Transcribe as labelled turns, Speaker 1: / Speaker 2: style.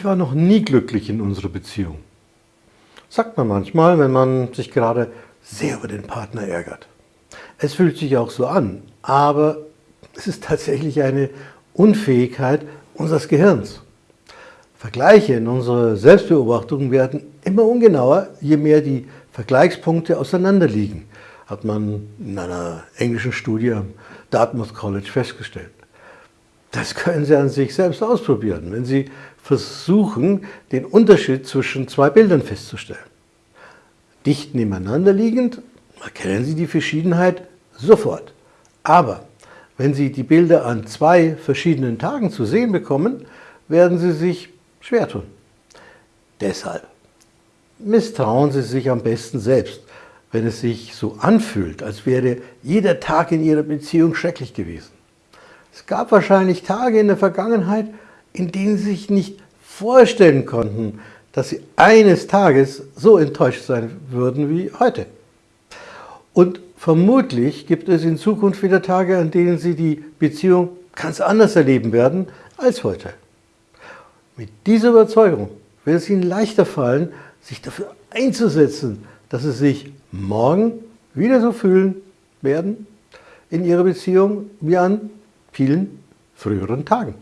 Speaker 1: Ich war noch nie glücklich in unserer Beziehung. Sagt man manchmal, wenn man sich gerade sehr über den Partner ärgert. Es fühlt sich auch so an, aber es ist tatsächlich eine Unfähigkeit unseres Gehirns. Vergleiche in unserer Selbstbeobachtung werden immer ungenauer, je mehr die Vergleichspunkte auseinanderliegen, hat man in einer englischen Studie am Dartmouth College festgestellt. Das können Sie an sich selbst ausprobieren, wenn Sie versuchen, den Unterschied zwischen zwei Bildern festzustellen. Dicht nebeneinander liegend erkennen Sie die Verschiedenheit sofort. Aber wenn Sie die Bilder an zwei verschiedenen Tagen zu sehen bekommen, werden Sie sich schwer tun. Deshalb misstrauen Sie sich am besten selbst, wenn es sich so anfühlt, als wäre jeder Tag in Ihrer Beziehung schrecklich gewesen. Es gab wahrscheinlich Tage in der Vergangenheit, in denen Sie sich nicht vorstellen konnten, dass Sie eines Tages so enttäuscht sein würden wie heute. Und vermutlich gibt es in Zukunft wieder Tage, an denen Sie die Beziehung ganz anders erleben werden als heute. Mit dieser Überzeugung wird es Ihnen leichter fallen, sich dafür einzusetzen, dass Sie sich morgen wieder so fühlen werden in Ihrer Beziehung wie an vielen früheren Tagen.